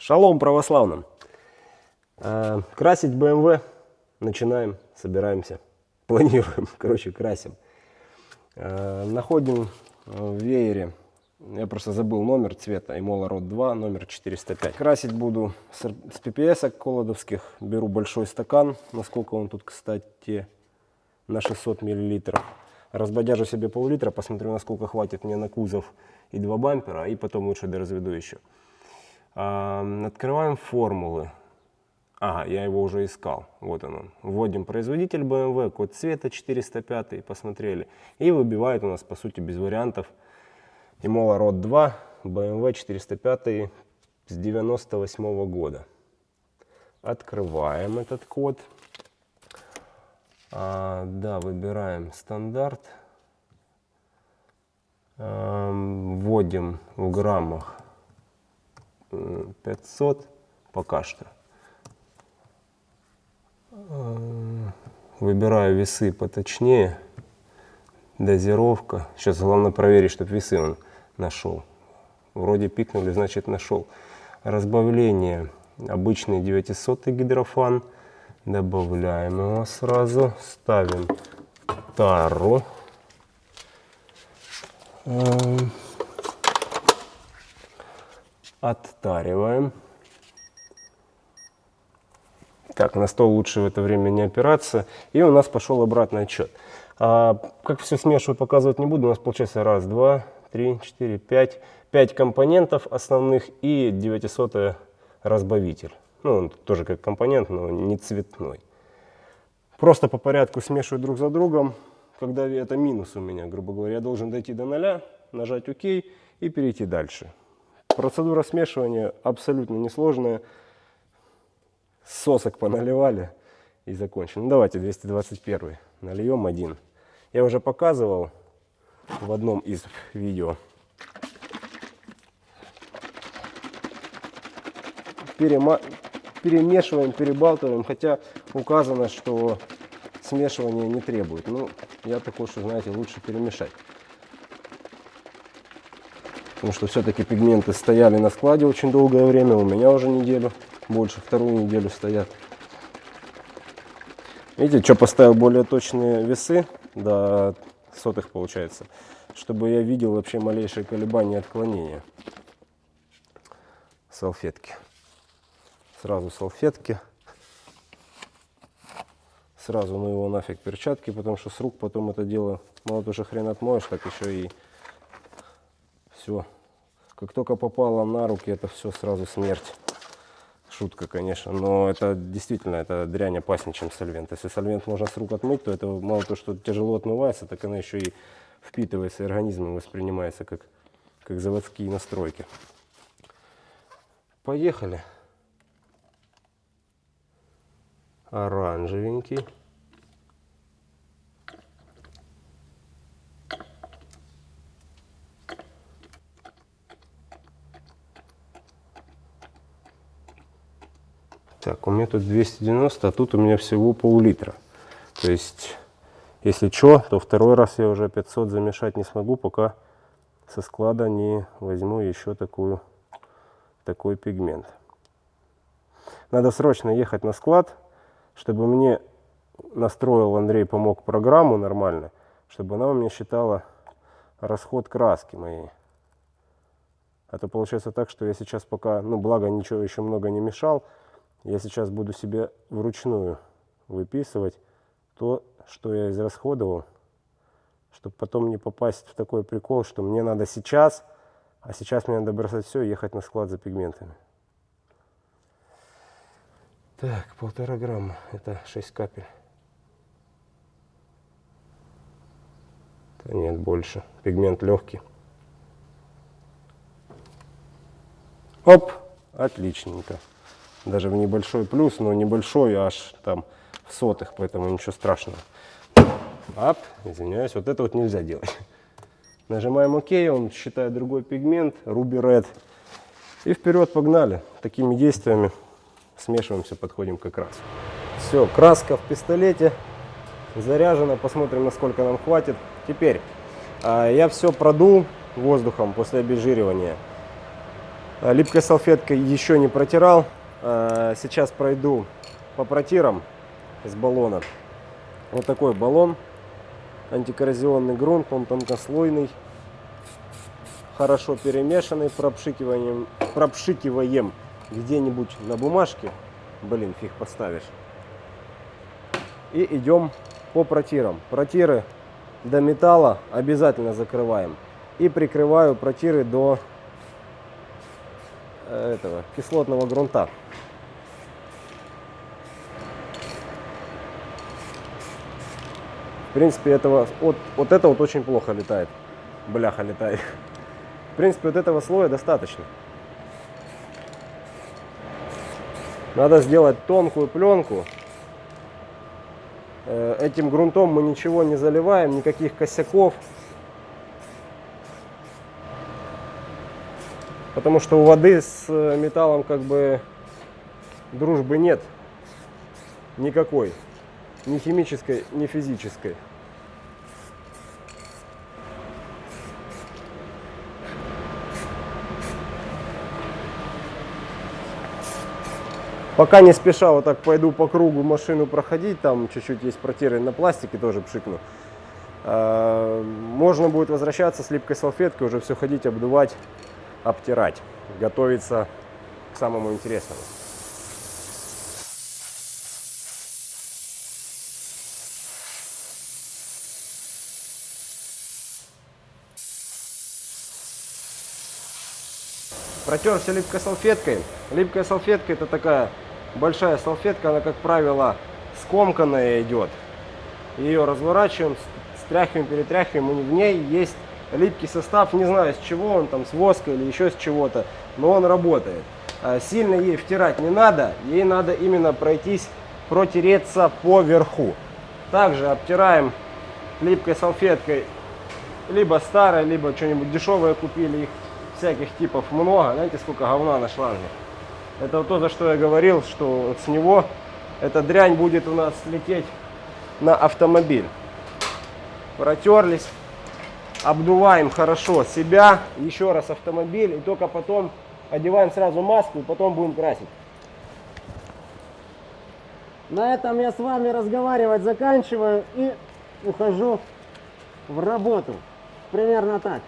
Шалом православным! А, красить BMW начинаем, собираемся, планируем, короче, красим. А, находим в веере, я просто забыл номер цвета, Imola Rod 2, номер 405. Красить буду с PPS колодовских, беру большой стакан, насколько он тут, кстати, на 600 миллилитров. Разбодяжу себе пол-литра, посмотрю, насколько хватит мне на кузов и два бампера, и потом лучше доразведу еще. Открываем формулы. Ага, я его уже искал. Вот он. Вводим производитель BMW, код цвета 405, посмотрели. И выбивает у нас, по сути, без вариантов. Imola Rod 2, BMW 405 с 98 -го года. Открываем этот код. А, да, выбираем стандарт. А, вводим в граммах 500 пока что. Выбираю весы поточнее. Дозировка. Сейчас главное проверить, чтобы весы он нашел. Вроде пикнули, значит нашел. Разбавление. Обычный 900 гидрофан. Добавляем его сразу. Ставим тару. Оттариваем. Так, на стол лучше в это время не опираться. И у нас пошел обратный отчет. А, как все смешиваю, показывать не буду. У нас получается раз, два, три, четыре, пять. Пять компонентов основных и 900 разбавитель. Ну, он тоже как компонент, но не цветной. Просто по порядку смешиваю друг за другом. Когда это минус у меня, грубо говоря, я должен дойти до нуля, нажать ОК и перейти дальше. Процедура смешивания абсолютно несложная. Сосок поналивали и закончили. Ну, давайте 221 нальем один. Я уже показывал в одном из видео. Перема... Перемешиваем, перебалтываем, хотя указано, что смешивание не требует. Ну, я такой, что, знаете, лучше перемешать. Потому что все-таки пигменты стояли на складе очень долгое время. У меня уже неделю, больше вторую неделю стоят. Видите, что поставил более точные весы до сотых получается, чтобы я видел вообще малейшие колебания отклонения салфетки. Сразу салфетки. Сразу ну его нафиг перчатки, потому что с рук потом это дело мало тоже хрен отмоешь, так еще и все. Как только попало на руки, это все сразу смерть. Шутка, конечно, но это действительно, это дрянь опаснее, чем сольвент. Если сольвент можно с рук отмыть, то это мало то, что тяжело отмывается, так она еще и впитывается организмом, воспринимается как, как заводские настройки. Поехали. Оранжевенький. Так, у меня тут 290, а тут у меня всего пол-литра. То есть, если что, то второй раз я уже 500 замешать не смогу, пока со склада не возьму еще такую, такой пигмент. Надо срочно ехать на склад, чтобы мне настроил Андрей, помог программу нормально, чтобы она у меня считала расход краски моей. А то получается так, что я сейчас пока, ну благо ничего еще много не мешал, я сейчас буду себе вручную выписывать то, что я израсходовал, чтобы потом не попасть в такой прикол, что мне надо сейчас, а сейчас мне надо бросать все и ехать на склад за пигментами. Так, полтора грамма, это 6 капель. Да нет, больше. Пигмент легкий. Оп, отличненько даже в небольшой плюс, но небольшой аж там в сотых, поэтому ничего страшного. Ап, извиняюсь, вот это вот нельзя делать. Нажимаем ОК, он считает другой пигмент, Ruby Red. И вперед погнали. Такими действиями смешиваемся, подходим как раз. Все, краска в пистолете заряжена, посмотрим, насколько нам хватит. Теперь а, я все продул воздухом после обезжиривания. Э, Липкой салфеткой еще не протирал. Э, Сейчас пройду по протирам с баллона. Вот такой баллон. Антикоррозионный грунт, он тонкослойный. Хорошо перемешанный пропшикиванием, пропшикиваем где-нибудь на бумажке. Блин, фиг поставишь. И идем по протирам. Протиры до металла обязательно закрываем. И прикрываю протиры до этого кислотного грунта. В принципе, этого, вот, вот это вот очень плохо летает. Бляха летает. В принципе, вот этого слоя достаточно. Надо сделать тонкую пленку. Э, Этим грунтом мы ничего не заливаем, никаких косяков. Потому что у воды с э, металлом как бы дружбы нет. Никакой. Ни химической, ни физической. Пока не спеша, вот так пойду по кругу машину проходить, там чуть-чуть есть протиры на пластике, тоже пшикну. А, Можно будет возвращаться с липкой салфеткой, уже все ходить, обдувать, обтирать, готовиться к самому интересному. Протер все липкой салфеткой. Липкая салфетка это такая большая салфетка, она как правило скомканная идет. Ее разворачиваем, стряхиваем, перетряхиваем, и в ней есть липкий состав, не знаю с чего он там, с воска или еще с чего-то, но он работает. А Сильно ей втирать не надо, ей надо именно пройтись, протереться по верху. Также обтираем липкой салфеткой, либо старой, либо что-нибудь дешевое купили, их всяких типов много. Знаете, сколько говна на шланге? Это то, за что я говорил, что вот с него эта дрянь будет у нас лететь на автомобиль. Протерлись, обдуваем хорошо себя, еще раз автомобиль, и только потом одеваем сразу маску, и потом будем красить. На этом я с вами разговаривать заканчиваю и ухожу в работу. Примерно так.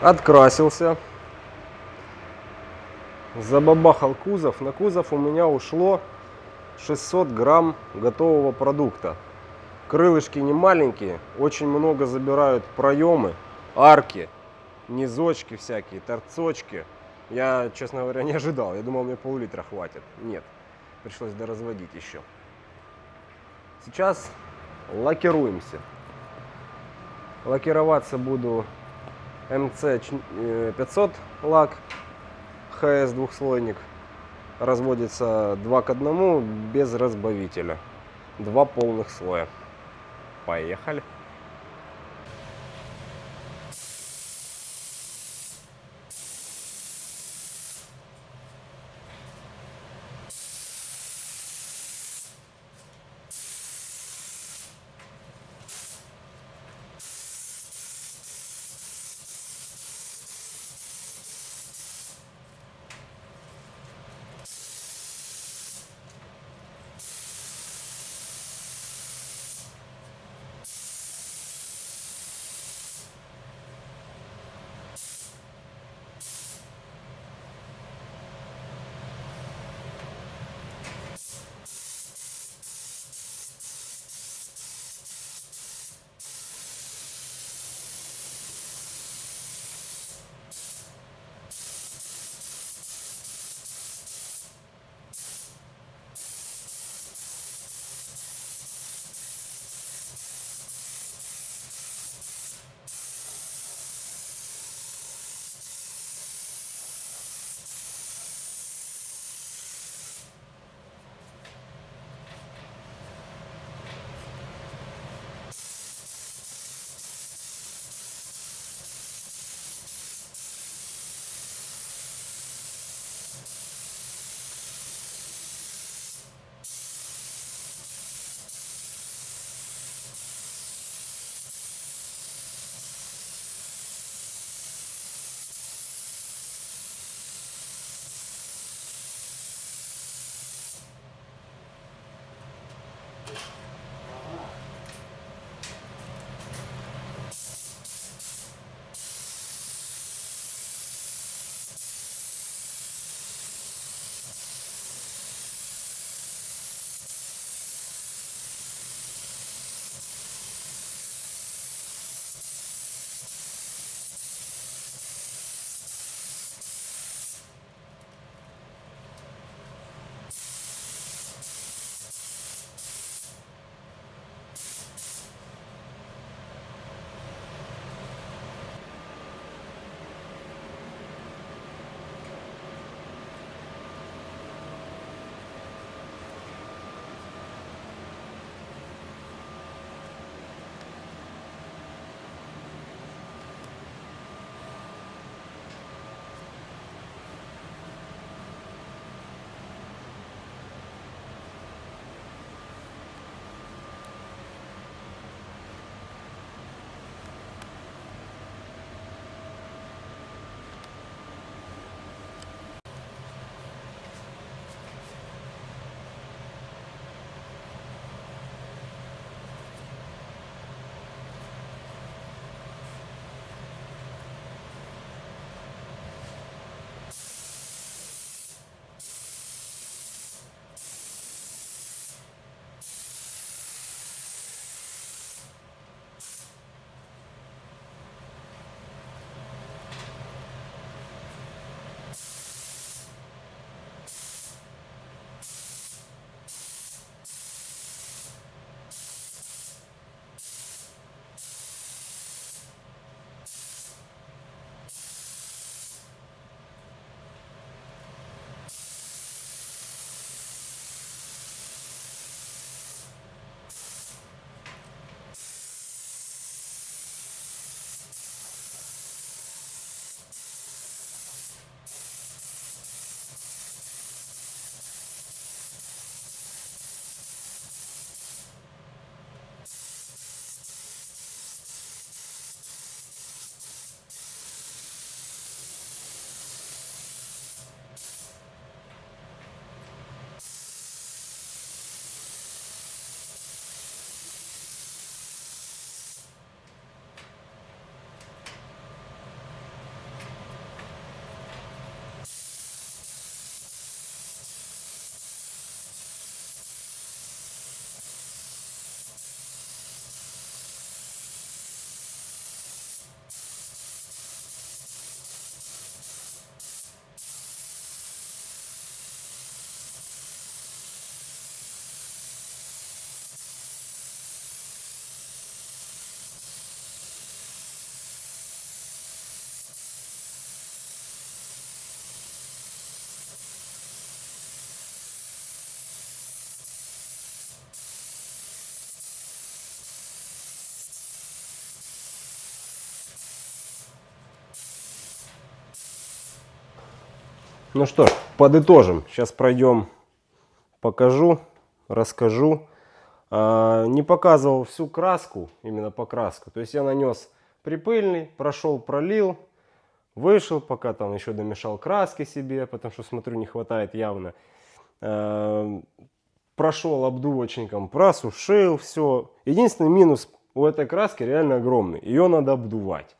Открасился. забабахал кузов. На кузов у меня ушло 600 грамм готового продукта. Крылышки не маленькие, очень много забирают проемы, арки, низочки всякие, торцочки. Я, честно говоря, не ожидал. Я думал, мне пол-литра хватит. Нет, пришлось доразводить еще. Сейчас лакируемся. Лакироваться буду МЦ 500 лак, ХС двухслойник. Разводится 2 к 1 без разбавителя. Два полных слоя. Поехали. Ну что ж, подытожим. Сейчас пройдем, покажу, расскажу. А, не показывал всю краску, именно покраску. То есть я нанес припыльный, прошел, пролил, вышел, пока там еще домешал краски себе, потому что смотрю не хватает явно. А, прошел обдувочником, просушил все. Единственный минус у этой краски реально огромный. Ее надо обдувать.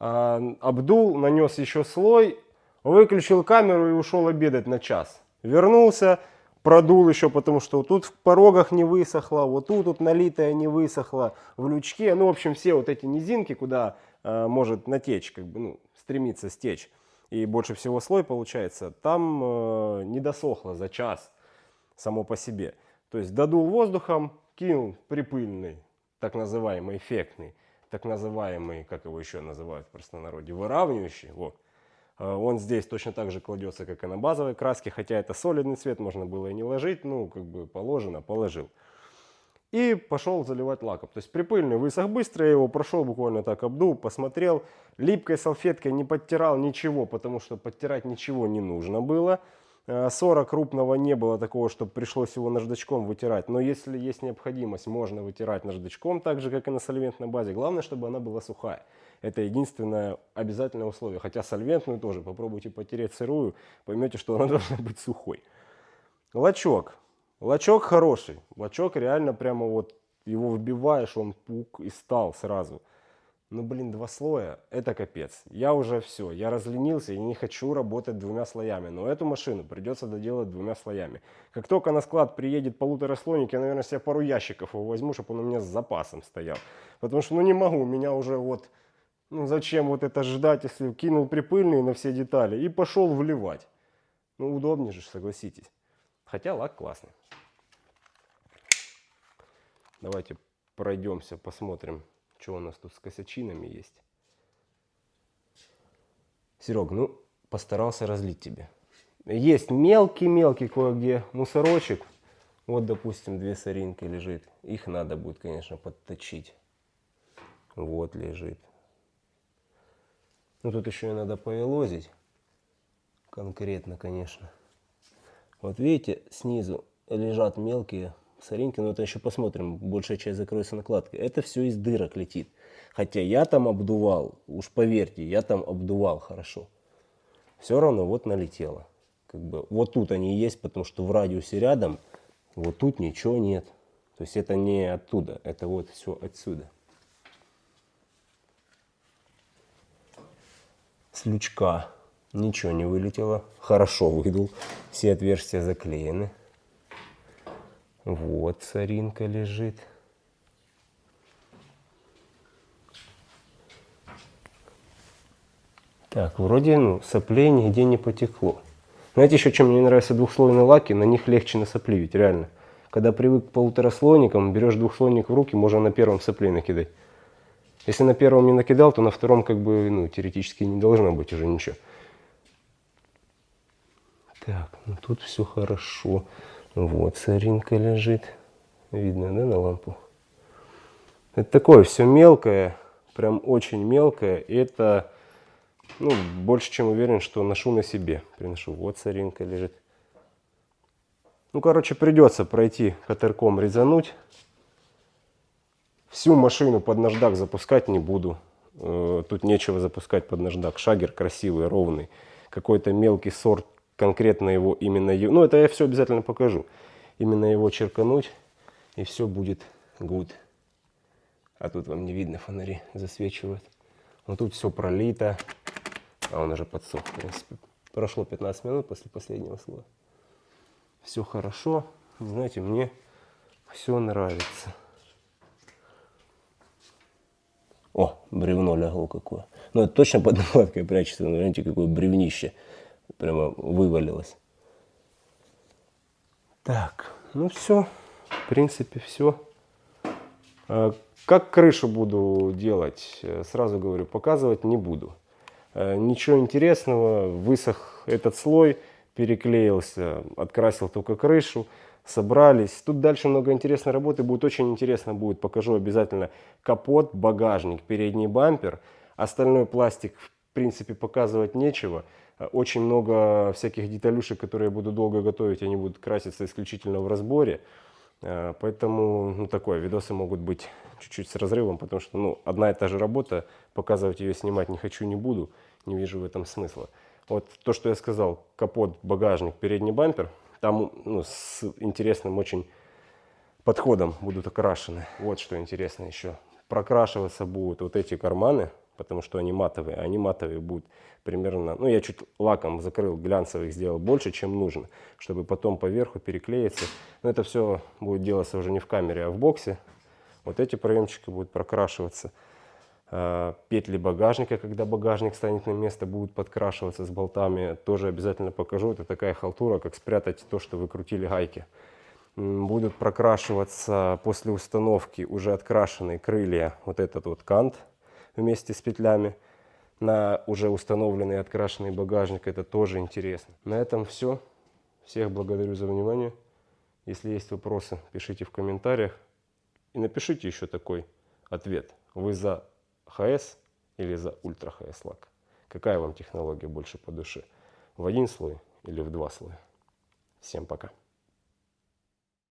А, обдул, нанес еще слой, выключил камеру и ушел обедать на час. Вернулся, продул еще, потому что тут в порогах не высохло, вот тут вот налитое не высохло, в лючке. Ну, в общем, все вот эти низинки, куда э, может натечь, как бы, ну, стремиться стечь. И больше всего слой получается, там э, не досохло за час само по себе. То есть додул воздухом, кинул припыльный, так называемый эффектный, так называемый, как его еще называют в простонародье, выравнивающий. Вот. А, он здесь точно так же кладется, как и на базовой краске, хотя это солидный цвет, можно было и не ложить, ну, как бы положено, положил. И пошел заливать лаком. То есть припыльный высох быстро, я его прошел, буквально так обдул, посмотрел. Липкой салфеткой не подтирал ничего, потому что подтирать ничего не нужно было. 40 э, крупного не было такого, чтобы пришлось его наждачком вытирать. Но если есть необходимость, можно вытирать наждачком, так же, как и на сольвентной базе. Главное, чтобы она была сухая. Это единственное обязательное условие. Хотя сольвентную тоже попробуйте потереть сырую, поймете, что она должна быть сухой. Лачок. Лачок хороший. Лачок реально прямо вот его вбиваешь, он пук и стал сразу. Ну, блин, два слоя, это капец. Я уже все, я разленился и не хочу работать двумя слоями. Но эту машину придется доделать двумя слоями. Как только на склад приедет полутораслойник, я, наверное, себе пару ящиков его возьму, чтобы он у меня с запасом стоял. Потому что, ну, не могу, у меня уже вот, ну, зачем вот это ждать, если кинул припыльные на все детали и пошел вливать. Ну, удобнее же, согласитесь. Хотя лак классный. Давайте пройдемся, посмотрим что у нас тут с косячинами есть? Серег, ну, постарался разлить тебе. Есть мелкий-мелкий кое-где мусорочек. Вот, допустим, две соринки лежит. Их надо будет, конечно, подточить. Вот лежит. Ну, тут еще и надо повелозить. Конкретно, конечно. Вот видите, снизу лежат мелкие соринки, но это еще посмотрим, большая часть закроется накладкой. Это все из дырок летит. Хотя я там обдувал, уж поверьте, я там обдувал хорошо. Все равно вот налетело. Как бы, вот тут они есть, потому что в радиусе рядом, вот тут ничего нет. То есть это не оттуда, это вот все отсюда. С лючка ничего не вылетело, хорошо выдул, все отверстия заклеены. Вот соринка лежит. Так, вроде ну, соплей нигде не потекло. Знаете, еще чем мне нравятся двухслойные лаки? На них легче насопливить, реально. Когда привык к полутораслойникам, берешь двухслойник в руки, можно на первом соплей накидать. Если на первом не накидал, то на втором как бы, ну, теоретически не должно быть уже ничего. Так, ну тут все хорошо. Вот соринка лежит. Видно, да, на лампу? Это такое все мелкое, прям очень мелкое. И это, ну, больше чем уверен, что ношу на себе. Приношу. Вот соринка лежит. Ну, короче, придется пройти катерком, резануть. Всю машину под наждак запускать не буду. Э, тут нечего запускать под наждак. Шагер красивый, ровный. Какой-то мелкий сорт конкретно его именно, ну это я все обязательно покажу, именно его черкануть и все будет good. А тут вам не видно, фонари засвечивают. Но тут все пролито, а он уже подсох, в принципе. Прошло 15 минут после последнего слоя. Все хорошо, знаете, мне все нравится. О, бревно легло какое. Ну, это точно под накладкой прячется, но знаете, какое бревнище прямо вывалилось. Так, ну все, в принципе все. А, как крышу буду делать, э, сразу говорю, показывать не буду. Э, ничего интересного, высох этот слой, переклеился, открасил только крышу, собрались. Тут дальше много интересной работы, будет очень интересно, будет, покажу обязательно капот, багажник, передний бампер. Остальной пластик в принципе показывать нечего. Очень много всяких деталюшек, которые я буду долго готовить, они будут краситься исключительно в разборе. Э, Поэтому, ну, такое, видосы могут быть чуть-чуть с разрывом, потому что, ну, одна и та же работа, показывать ее, снимать не хочу, не буду, не вижу в этом смысла. Вот то, что я сказал, капот, багажник, передний бампер, там, ну, с интересным очень подходом будут окрашены. Вот что интересно еще. Прокрашиваться будут вот эти карманы, потому что они матовые. Они матовые будут примерно... Ну, я чуть лаком закрыл, глянцевых сделал больше, чем нужно, чтобы потом поверху переклеиться. Но это все будет делаться уже не в камере, а в боксе. Вот эти проемчики будут прокрашиваться. А, Петли багажника, когда багажник станет на место, будут подкрашиваться с болтами. Тоже обязательно покажу. Это такая халтура, как спрятать то, что вы крутили гайки. Будут прокрашиваться после установки уже открашенные крылья, вот этот вот кант вместе с петлями на уже установленный открашенный багажник. Это тоже интересно. На этом все. Всех благодарю за внимание. Если есть вопросы, пишите в комментариях. И напишите еще такой ответ. Вы за ХС или за ультра ХС лак? Какая вам технология больше по душе? В один слой или в два слоя? Всем пока.